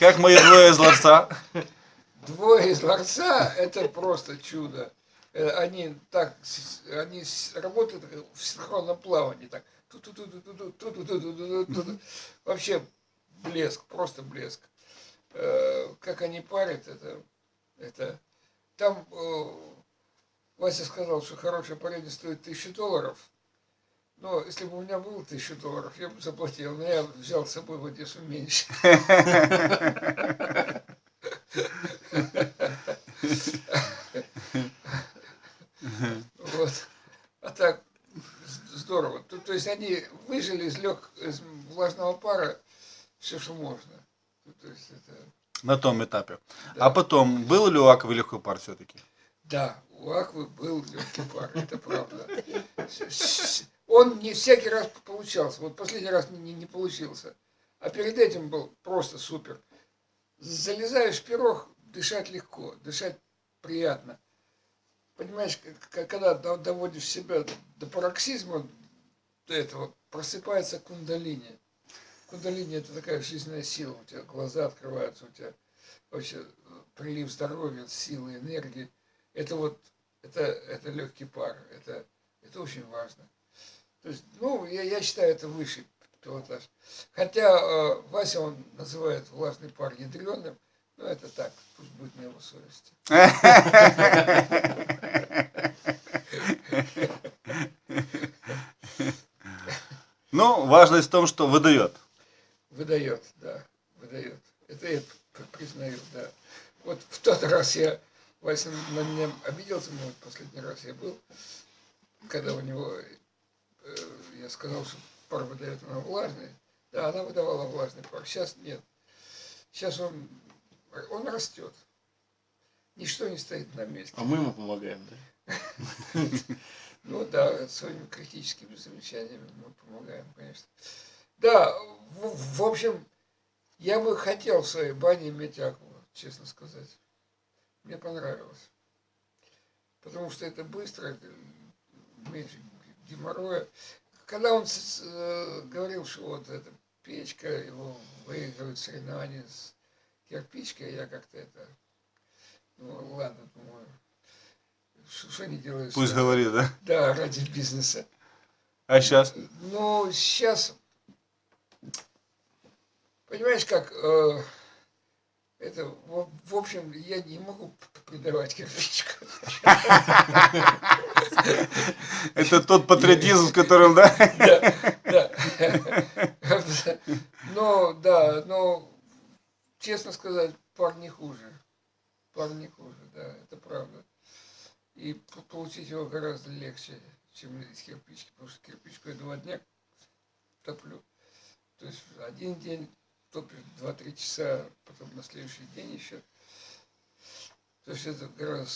Как мои двое из ларца? Двое из ларца – это просто чудо. Э, Они так, они работают в синхронном плавании. Так. Вообще блеск, просто блеск. Как они парят, это, это... Там Вася сказал, что хорошее парение стоит тысячу долларов. Но если бы у меня было тысячу долларов, я бы заплатил. Но я взял с собой в Одессу меньше. Вот. А так, здорово. То, то есть они выжили из, лег, из влажного пара все, что можно. То, то есть это, На том этапе. Да. А потом, был ли у Аквы легкий пар все-таки? да, у Аквы был легкий пар, это правда. Он не всякий раз получался. Вот последний раз не, не- не получился. А перед этим был просто супер. Залезаешь в пирог, дышать легко, дышать приятно. Понимаешь, к- к- когда до- доводишь себя до пароксизма, до этого, просыпается кундалини. Кундалини – это такая жизненная сила. У тебя глаза открываются, у тебя вообще прилив здоровья, силы, энергии. Это вот, это, это легкий пар, это, это очень важно. То есть, ну, я, я считаю, это высший пилотаж. Хотя э, Вася, он называет влажный пар ядреным, но это так, пусть будет на его совести. Ну, важность в том, что выдает. Выдает, да, выдает. Это я признаю, да. Вот в тот раз я, Вася на меня обиделся, вот последний раз я был, когда у него, сказал, что пар выдает она влажный. Да, она выдавала влажный пар. Сейчас нет. Сейчас он, он растет. Ничто не стоит на месте. А мы ему помогаем, да? Ну да, своими критическими замечаниями мы помогаем, конечно. Да, в, общем, я бы хотел в своей бане иметь акву, честно сказать. Мне понравилось. Потому что это быстро, это меньше геморроя. Когда он э, говорил, что вот эта печка, его выигрывает соревнования с кирпичкой, я как-то это... Ну ладно, думаю, что, они делают? Пусть говорит, да? да, ради бизнеса. А сейчас? Ну, сейчас, понимаешь, как, э, это, в, в общем, я не могу придавать кирпичку. Это тот патриотизм, с которым, да? Да. Но, да, но, честно сказать, пар не хуже. Пар не хуже, да, это правда. И получить его гораздо легче, чем из кирпички, потому что кирпичку я два дня топлю. То есть один день топишь 2-3 часа, потом на следующий день еще. То есть это гораздо